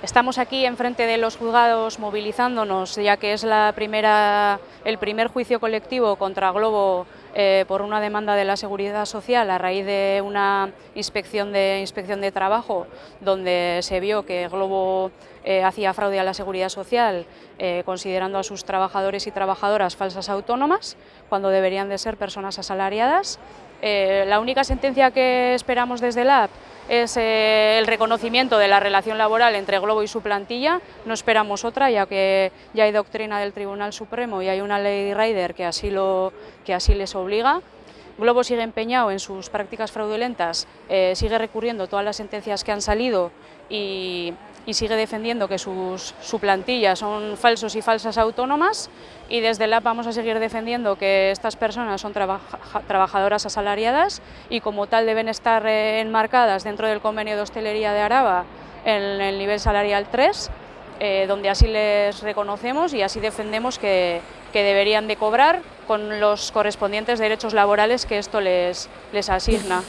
Estamos aquí enfrente de los juzgados movilizándonos, ya que es la primera, el primer juicio colectivo contra Globo eh, por una demanda de la Seguridad Social a raíz de una inspección de, inspección de trabajo donde se vio que Globo eh, hacía fraude a la Seguridad Social eh, considerando a sus trabajadores y trabajadoras falsas autónomas cuando deberían de ser personas asalariadas. la única sentencia que esperamos desde la AP es eh, el reconocimiento de la relación laboral entre Globo y su plantilla, no esperamos otra ya que ya hay doctrina del Tribunal Supremo y hay una ley Rider que así, lo, que así les obliga. Globo sigue empeñado en sus prácticas fraudulentas, eh, sigue recurriendo todas las sentencias que han salido y, sigue defendiendo que sus, su plantilla son falsos y falsas autónomas y desde la vamos a seguir defendiendo que estas personas son trabajadoras asalariadas y como tal deben estar eh, enmarcadas dentro del convenio de hostelería de Araba en el nivel salarial 3, eh, donde así les reconocemos y así defendemos que, que, deberían de cobrar con los correspondientes derechos laborales que esto les, les asigna.